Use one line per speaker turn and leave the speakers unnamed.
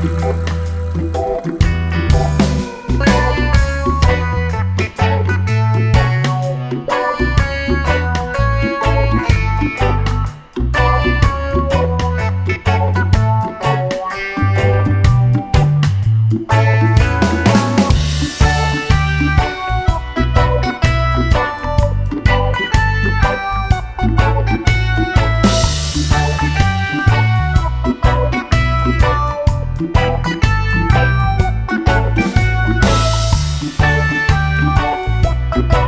Thank
Bye.